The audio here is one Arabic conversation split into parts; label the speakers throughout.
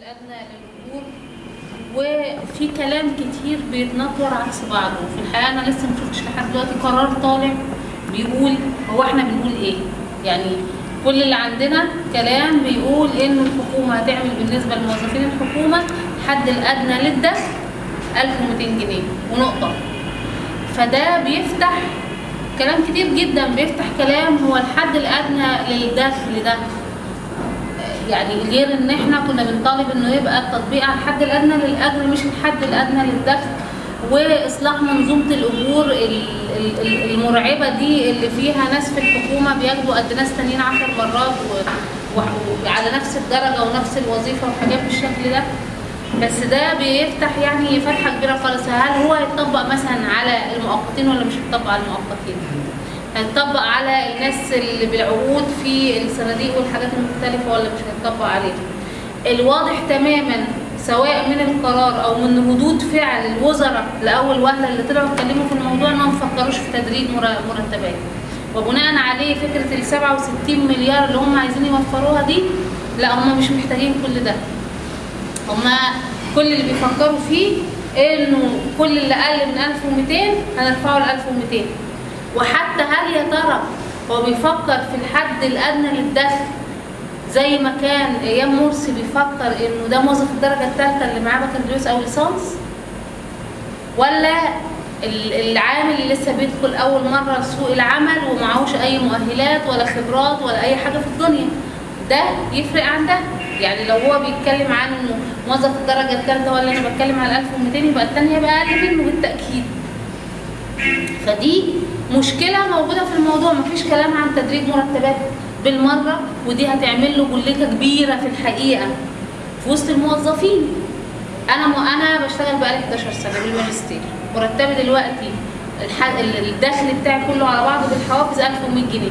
Speaker 1: الادنى للاجور وفي كلام كتير بيتنطور عكس بعضه. في الحقيقة أنا لسه ما شفتش لحد دلوقتي قرار طالع بيقول هو إحنا بنقول إيه. يعني كل اللي عندنا كلام بيقول إن الحكومة هتعمل بالنسبة لموظفين الحكومة الحد الأدنى للدخل 1200 جنيه ونقطة. فده بيفتح كلام كتير جدا بيفتح كلام هو الحد الأدنى للدخل ده يعني غير إن إحنا كنا بنطالب إنه يبقى التطبيق على الحد الأدنى للاجر مش الحد الأدنى للدخل. وإصلاح منظومة الأجور ال- ال- ال- المرعبة دي اللي فيها ناس في الحكومة بياخدوا قد ناس تانيين عشر مرات و- و- وعلى نفس الدرجة ونفس الوظيفة وحاجات بالشكل ده. بس ده بيفتح يعني فتحة كبيرة خالص. هل هو هيتطبق مثلا على المؤقتين ولا مش هيتطبق على المؤقتين؟ هيتطبق على الناس اللي بالعقود في الصناديق والحاجات المختلفة ولا مش هيتطبق عليهم الواضح تماما سواء من القرار أو من ردود فعل الوزراء لأول وهلة اللي طلعوا اتكلموا في الموضوع إنهم ما فكروش في تدريج مر- مرتبات. وبناء عليه فكرة ال 67 مليار اللي هم عايزين يوفروها دي لا هم مش محتاجين كل ده. هما كل اللي بيفكروا فيه إنه كل اللي أقل من 1200 هنرفعه ل 1200 وحتى هل يا ترى هو بيفكر في الحد الأدنى للدخل زي ما كان أيام مرسي بيفكر إنه ده موظف الدرجة الثالثه اللي معاه بكالوريوس أو ليسانس ولا ال- العامل اللي لسه بيدخل أول مرة سوق العمل ومعهوش أي مؤهلات ولا خبرات ولا أي حاجة في الدنيا؟ ده يفرق عن ده؟ يعني لو هو بيتكلم عن موظف الدرجة الثالثه ولا أنا بتكلم على 1200 يبقى الثانية يبقى أقل منه بالتأكيد. فدي مشكلة موجودة في الموضوع. مفيش كلام عن تدريج مرتبات بالمرة ودي هتعمل له جليكه كبيرة في الحقيقة في وسط الموظفين. أنا م... أنا بشتغل بقالي 11 سنة بالماجستير. مرتبي دلوقتي الح... ال- الدخل بتاعي كله على بعضه بالحوافز 1100 جنيه.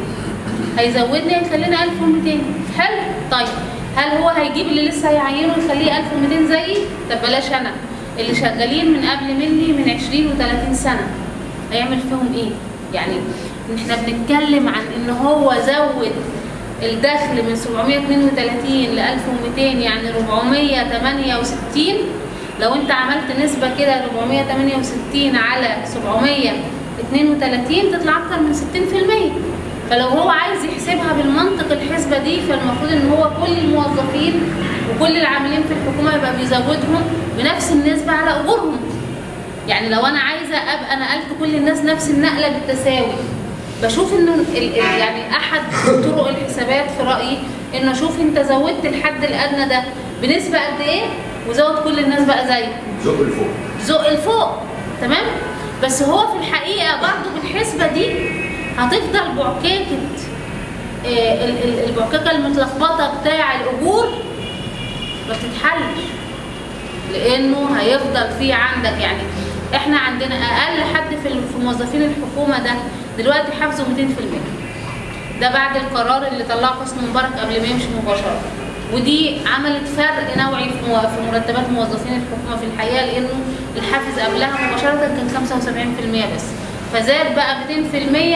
Speaker 1: هيزودني هيخلينا 1200 حلو. طيب هل هو هيجيب اللي لسه هيعينه يخليه 1200 زيي؟ طب بلاش أنا. اللي شغالين من قبل مني من 20 و30 سنة. هيعمل فيهم إيه؟ يعني إحنا بنتكلم عن إن هو زود الدخل من 732 ل 1200 يعني 468 لو أنت عملت نسبة كده 468 على 732 تطلع أكتر من 60% فلو هو عايز يحسبها بالمنطق الحسبة دي فالمفروض إن هو كل الموظفين وكل العاملين في الحكومة يبقى بيزودهم بنفس النسبة على أجورهم. يعني لو أنا عايزة ابقى نقلت كل الناس نفس النقلة بالتساوي. بشوف إنه يعني أحد طرق الحسابات في رأيي إنه أشوف أنت زودت الحد الأدنى ده بنسبة قد إيه وزود كل الناس بقى زيه
Speaker 2: زق لفوق
Speaker 1: زق لفوق تمام؟ بس هو في الحقيقة برضه بالحسبة دي هتفضل بعكاكة آه، ال- ال- البعكاكة المتلخبطة بتاع الأجور ما بتتحلش. لأنه هيفضل في عندك يعني إحنا عندنا أقل حد في موظفين الحكومة ده دلوقتي حافظه 200% ده بعد القرار اللي طلعه حسني مبارك قبل ما يمشي مباشرة. ودي عملت فرق نوعي في مرتبات موظفين الحكومة في الحقيقة لأنه الحافز قبلها مباشرة كان 75% بس. فزاد بقى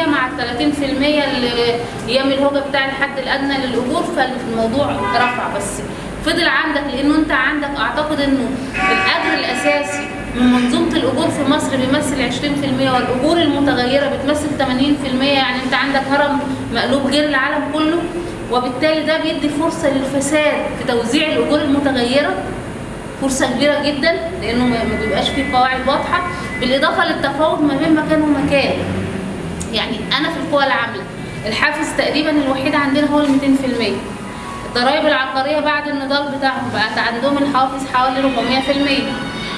Speaker 1: 200% مع ال 30% اللي أيام الهوجة بتاع الحد الأدنى للأجور فالموضوع رفع بس. فضل عندك لأنه أنت عندك أعتقد إنه الاجر الأساسي من منظومة الأجور في مصر بيمثل 20% والأجور المتغيرة بتمثل 80% يعني أنت عندك هرم مقلوب غير العالم كله وبالتالي ده بيدي فرصة للفساد في توزيع الأجور المتغيرة. فرصة كبيرة جدا لأنه ما بيبقاش فيه قواعد واضحة. بالإضافة للتفاوت ما بين مكان ومكان. يعني أنا في القوى العاملة الحافز تقريبا الوحيد عندنا هو ال 200% الضرائب العقارية بعد النضال بتاعهم بقت عندهم الحوافز حوالي 400%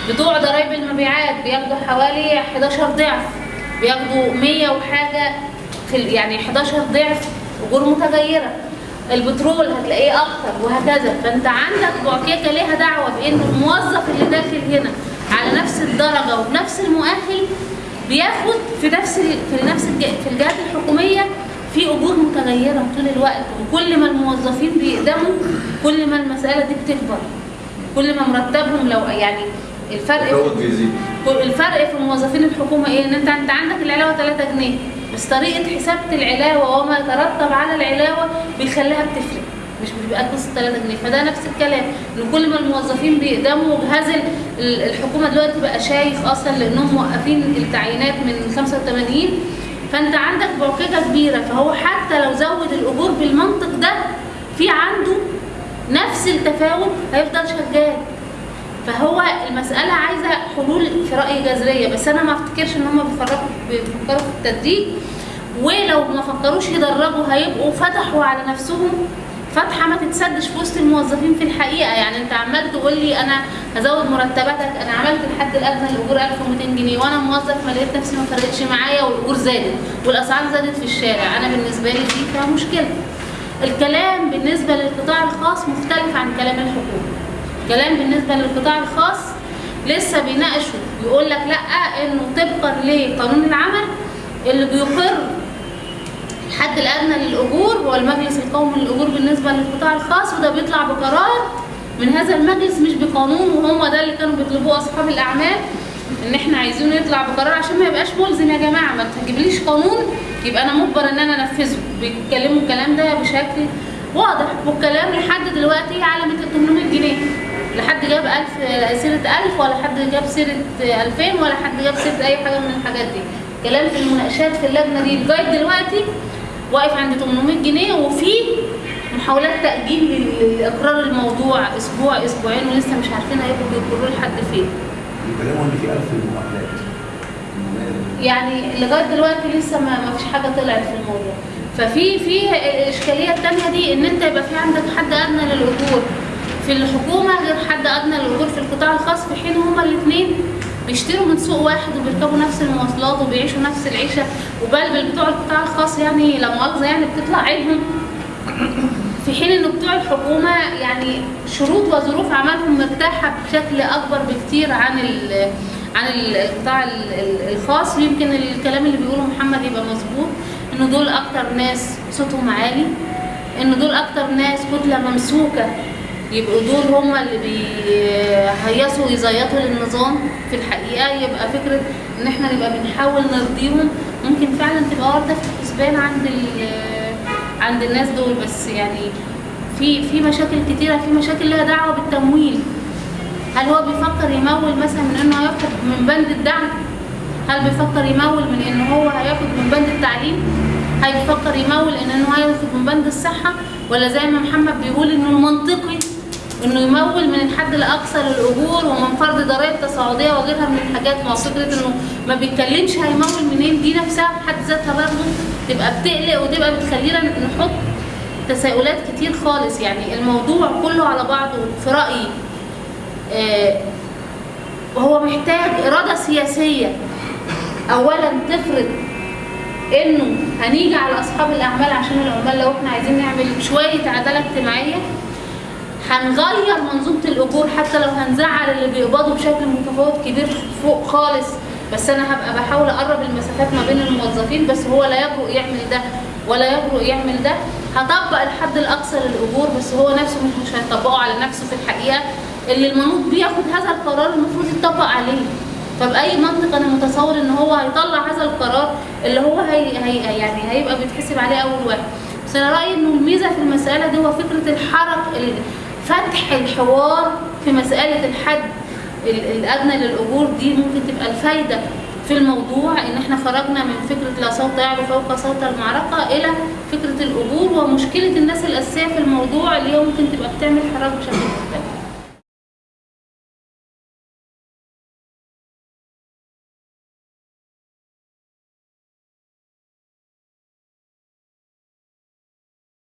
Speaker 1: بتوع ضرائب المبيعات بياخدوا حوالي 11 ضعف. بياخدوا 100 وحاجة في يعني 11 ضعف أجور متغيرة. البترول هتلاقيه أكتر وهكذا. فأنت عندك بعكيكه ليها دعوة بإن الموظف اللي داخل هنا على نفس الدرجة وبنفس المؤهل بياخد في نفس في نفس في الجهات الحكومية في أجور متغيرة طول الوقت. وكل ما الموظفين بيقدموا كل ما المسألة دي بتكبر. كل ما مرتبهم لو يعني الفرق
Speaker 2: بيزيد
Speaker 1: الفرق في موظفين الحكومة إيه؟ إن أنت انت عندك العلاوة 3 جنيه. بس طريقة حسابة العلاوة وما يترتب على العلاوة بيخليها بتفرق. مش بيبقى قصه 3 جنيه. فده نفس الكلام. إن كل ما الموظفين بيقدموا جهاز ال- ال- الحكومة دلوقتي بقى شايف أصلا لأنهم موقفين التعيينات من 85 فأنت عندك بعككه كبيرة. فهو حتى لو زود الأجور بالمنطق ده في عنده نفس التفاوت هيفضل شغال. فهو المسألة عايزة حلول في رأيي جذرية بس أنا ما أفتكرش إن هم بيفرقوا بيفكروا في التدريج. ولو ما فكروش يدرجوا هيبقوا فتحوا على نفسهم فتحة ما تتسدش في وسط الموظفين في الحقيقة. يعني أنت عمال تقول لي أنا هزود مرتباتك أنا عملت الحد الأدنى للأجور 1200 جنيه وأنا موظف ما لقيت نفسي ما فرقتش معايا والأجور زادت والأسعار زادت في الشارع. أنا بالنسبة لي دي فيها مشكلة. الكلام بالنسبة للقطاع الخاص مختلف عن كلام الحكومة. كلام بالنسبة للقطاع الخاص لسه بيناقشوا بيقول لك لأ إنه طبقا لقانون العمل اللي بيقر الحد الأدنى للأجور هو المجلس القومي للأجور بالنسبة للقطاع الخاص وده بيطلع بقرار من هذا المجلس مش بقانون وهم ده اللي كانوا بيطلبوه أصحاب الأعمال إن إحنا عايزينه يطلع بقرار عشان ما يبقاش ملزم يا جماعة ما تجيبليش قانون يبقى أنا مجبر إن أنا أنفذه. بيتكلموا الكلام ده بشكل واضح والكلام لحد دلوقتي على 800 جنيه. لا حد جاب 1000 سيرة 1000 ولا حد جاب سيرة 2000 ولا حد جاب سيرة أي حاجة من الحاجات دي. كلام في المناقشات في اللجنة دي لغاية دلوقتي واقف عند 800 جنيه وفي محاولات تأجيل لاقرار الموضوع أسبوع أسبوعين ولسه مش عارفين هيبقوا بيقرروا لحد فين.
Speaker 2: بيتكلموا إن في 1000 مؤهلات
Speaker 1: يعني لغاية دلوقتي لسه ما فيش حاجة طلعت في الموضوع. ففي في الاشكاليه الثانية دي إن أنت يبقى في عندك حد أدنى للأجور. في الحكومة غير حد أدنى للأجور في القطاع الخاص في حين هما الاثنين بيشتروا من سوق واحد وبيركبوا نفس المواصلات وبيعيشوا نفس العيشة. وبل بتوع القطاع الخاص يعني لا مؤاخذة يعني بتطلع عينهم. في حين إن بتوع الحكومة يعني شروط وظروف عملهم مرتاحة بشكل أكبر بكتير عن عن ال- القطاع ال- ال- الخاص. ويمكن الكلام اللي بيقوله محمد يبقى مظبوط ان دول أكتر ناس صوتهم عالي ان دول أكتر ناس كتلة ممسوكة يبقوا دول هم اللي بيهيصوا ويزيطوا للنظام في الحقيقة. يبقى فكرة إن إحنا نبقى بنحاول نرضيهم ممكن فعلا تبقى وارده في الحسبان عند عند الناس دول. بس يعني في في مشاكل كتيرة في مشاكل لها دعوة بالتمويل. هل هو بيفكر يمول مثلا من إنه هياخد من بند الدعم؟ هل بيفكر يمول من ان هو هياخد من بند التعليم؟ هل بيفكر يمول إن إنه هياخد من بند الصحة؟ ولا زي ما محمد بيقول إنه المنطقي إنه يمول من الحد الأقصى للاجور ومن فرض ضرائب تصاعدية وغيرها من الحاجات ما هو فكره إنه ما بيتكلمش هيمول منين دي نفسها في حد ذاتها برضه تبقى بتقلق وتبقى بتخلينا نحط تساؤلات كتير خالص. يعني الموضوع كله على بعضه. في رأيي آه، وهو محتاج إرادة سياسية. أولا تفرض إنه هنيجي على أصحاب الأعمال عشان العمال لو إحنا عايزين نعمل شوية عدالة اجتماعية. هنغير منظومة الأجور حتى لو هنزعل اللي بيقبضوا بشكل متفاوت كبير فوق خالص. بس أنا هبقى بحاول أقرب المسافات ما بين الموظفين بس هو لا يجرؤ يعمل ده ولا يجرؤ يعمل ده. هطبق الحد الأقصى للأجور بس هو نفسه مش هيطبقه على نفسه في الحقيقة. اللي المنوط بياخد هذا القرار المفروض يطبق عليه. فبأي منطق أنا متصور إن هو هيطلع هذا القرار اللي هو هي هي يعني هيبقى بيتحسب عليه أول واحد. بس أنا رأيي إنه الميزة في المسألة دي هو فكرة الحرك ال- فتح الحوار في مسألة الحد ال- الأدنى للأجور دي ممكن تبقى الفايدة في الموضوع إن إحنا خرجنا من فكرة لا صوت يعلو فوق صوت المعركة إلى فكرة الأجور ومشكلة الناس الأساسية في الموضوع اللي هي ممكن تبقى بتعمل حراك بشكل مختلف